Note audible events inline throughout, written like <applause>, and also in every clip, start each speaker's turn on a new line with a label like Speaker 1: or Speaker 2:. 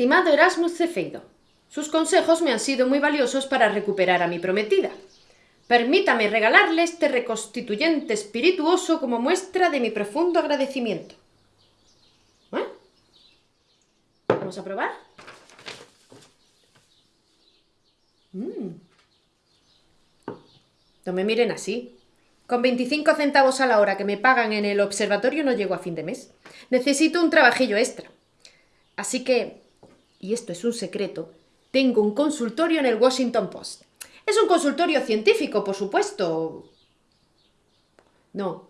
Speaker 1: Estimado Erasmus Cefeido, sus consejos me han sido muy valiosos para recuperar a mi prometida. Permítame regalarle este reconstituyente espirituoso como muestra de mi profundo agradecimiento. ¿Eh? ¿Vamos a probar? Mm. No me miren así. Con 25 centavos a la hora que me pagan en el observatorio no llego a fin de mes. Necesito un trabajillo extra. Así que, y esto es un secreto, tengo un consultorio en el Washington Post. Es un consultorio científico, por supuesto. No,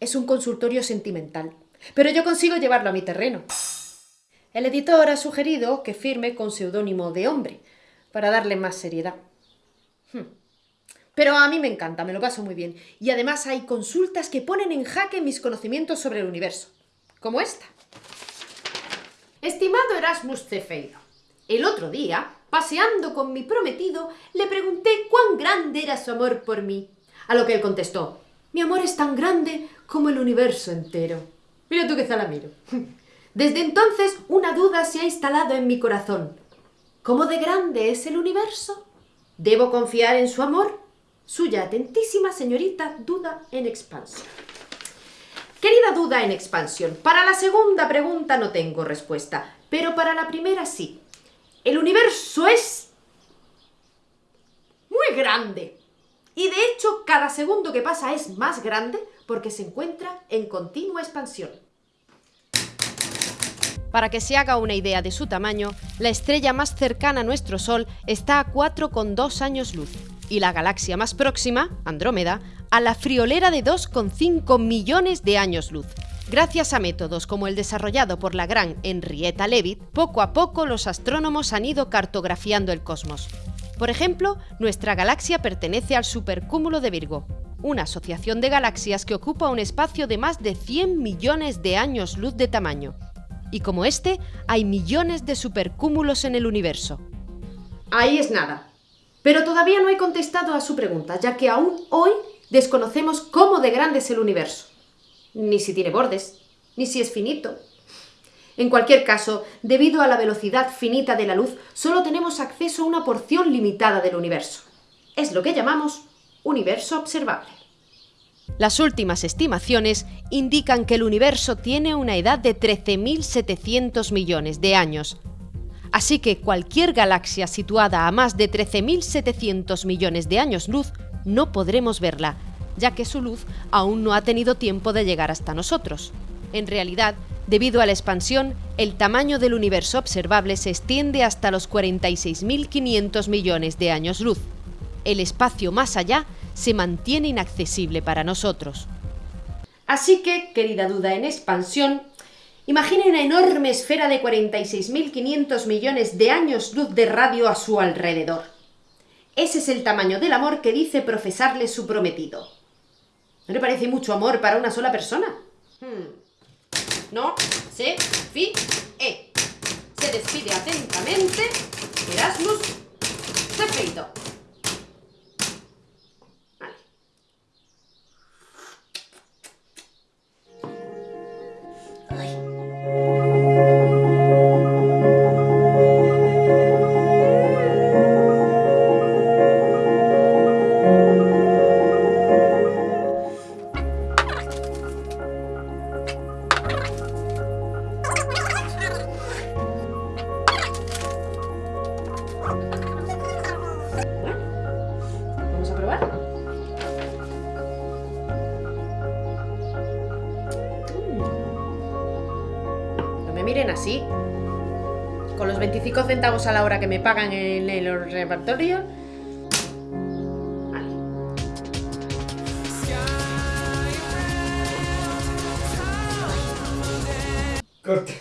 Speaker 1: es un consultorio sentimental. Pero yo consigo llevarlo a mi terreno. El editor ha sugerido que firme con seudónimo de hombre, para darle más seriedad. Hmm. Pero a mí me encanta, me lo paso muy bien. Y además hay consultas que ponen en jaque mis conocimientos sobre el universo. Como esta. Estimado Erasmus Cefeido, el otro día, paseando con mi prometido, le pregunté cuán grande era su amor por mí. A lo que él contestó, mi amor es tan grande como el universo entero. Mira tú qué zalamiro. <laughs> Desde entonces una duda se ha instalado en mi corazón. ¿Cómo de grande es el universo? ¿Debo confiar en su amor? Suya atentísima señorita Duda en expansión. Querida Duda en expansión, para la segunda pregunta no tengo respuesta, pero para la primera sí. El universo es muy grande. Y de hecho, cada segundo que pasa es más grande porque se encuentra en continua expansión. Para que se haga una idea de su tamaño, la estrella más cercana a nuestro Sol está a 4,2 años luz y la galaxia más próxima, Andrómeda, a la friolera de 2,5 millones de años luz. Gracias a métodos como el desarrollado por la gran Henrietta Leavitt, poco a poco los astrónomos han ido cartografiando el cosmos. Por ejemplo, nuestra galaxia pertenece al supercúmulo de Virgo, una asociación de galaxias que ocupa un espacio de más de 100 millones de años luz de tamaño. Y como este, hay millones de supercúmulos en el universo. Ahí es nada. Pero todavía no he contestado a su pregunta, ya que aún hoy desconocemos cómo de grande es el universo ni si tiene bordes, ni si es finito. En cualquier caso, debido a la velocidad finita de la luz, solo tenemos acceso a una porción limitada del universo. Es lo que llamamos universo observable. Las últimas estimaciones indican que el universo tiene una edad de 13.700 millones de años. Así que cualquier galaxia situada a más de 13.700 millones de años luz no podremos verla, ya que su luz aún no ha tenido tiempo de llegar hasta nosotros. En realidad, debido a la expansión, el tamaño del universo observable se extiende hasta los 46.500 millones de años luz. El espacio más allá se mantiene inaccesible para nosotros. Así que, querida duda en expansión, imagine una enorme esfera de 46.500 millones de años luz de radio a su alrededor. Ese es el tamaño del amor que dice profesarle su prometido. ¿No le parece mucho amor para una sola persona? Hmm. No se fi e. Se despide atentamente Erasmus Cefeito. Miren así. Con los 25 centavos a la hora que me pagan en el repertorio. Corte.